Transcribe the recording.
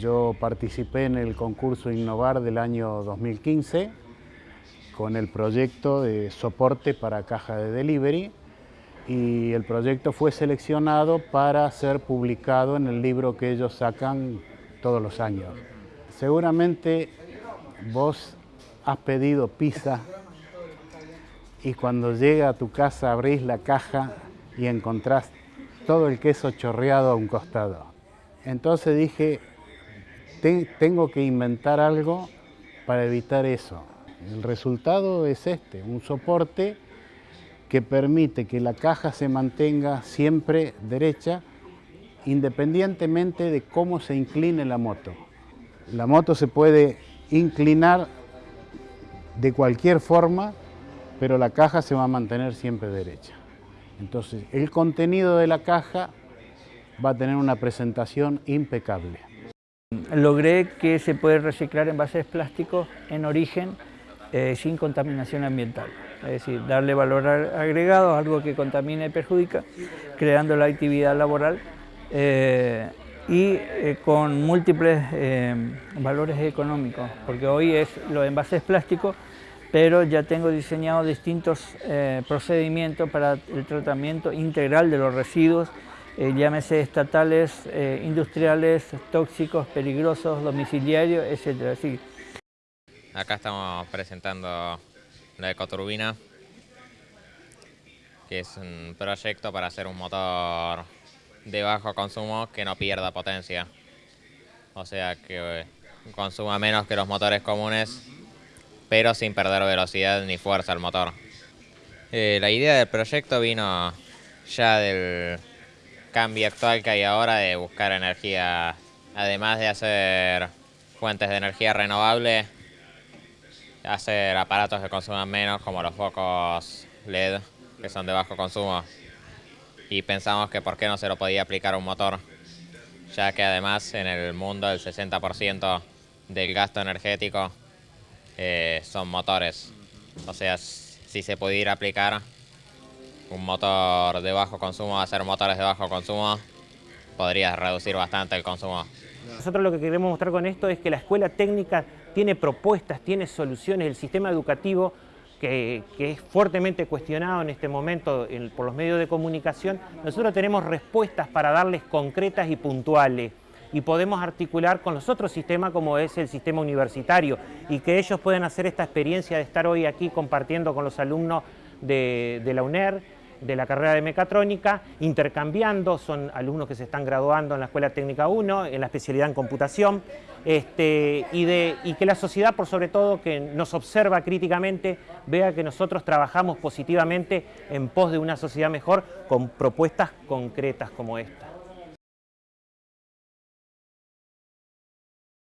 Yo participé en el concurso Innovar del año 2015 con el proyecto de soporte para caja de delivery y el proyecto fue seleccionado para ser publicado en el libro que ellos sacan todos los años. Seguramente vos has pedido pizza y cuando llega a tu casa abrís la caja y encontrás todo el queso chorreado a un costado. Entonces dije, tengo que inventar algo para evitar eso. El resultado es este, un soporte que permite que la caja se mantenga siempre derecha independientemente de cómo se incline la moto. La moto se puede inclinar de cualquier forma, pero la caja se va a mantener siempre derecha. Entonces, el contenido de la caja va a tener una presentación impecable. Logré que se puede reciclar envases plásticos en origen eh, sin contaminación ambiental. Es decir, darle valor agregado a algo que contamina y perjudica, creando la actividad laboral eh, y eh, con múltiples valores económicos, porque hoy es los envases plásticos, pero ya tengo diseñado distintos procedimientos para el tratamiento integral de los residuos, llámese estatales, industriales, tóxicos, peligrosos, domiciliarios, etc. Acá estamos presentando la ecoturbina, que es un proyecto para hacer un motor de bajo consumo que no pierda potencia. O sea, que consuma menos que los motores comunes, pero sin perder velocidad ni fuerza al motor. Eh, la idea del proyecto vino ya del cambio actual que hay ahora de buscar energía, además de hacer fuentes de energía renovable, hacer aparatos que consuman menos como los focos LED que son de bajo consumo. Y pensamos que por qué no se lo podía aplicar a un motor ya que además en el mundo el 60% del gasto energético eh, son motores. O sea si se pudiera aplicar un motor de bajo consumo hacer motores de bajo consumo podría reducir bastante el consumo. Nosotros lo que queremos mostrar con esto es que la escuela técnica tiene propuestas, tiene soluciones, el sistema educativo que, es fuertemente cuestionado en este momento por los medios de comunicación, nosotros tenemos respuestas para darles concretas y puntuales y podemos articular con los otros sistemas como es el sistema universitario y que ellos pueden hacer esta experiencia de estar hoy aquí compartiendo con los alumnos de la UNER, de la carrera de mecatrónica, intercambiando, son alumnos que se están graduando en la Escuela Técnica 1, en la especialidad en computación, este, y, de, y que la sociedad, por sobre todo, que nos observa críticamente, vea que nosotros trabajamos positivamente en pos de una sociedad mejor con propuestas concretas como esta.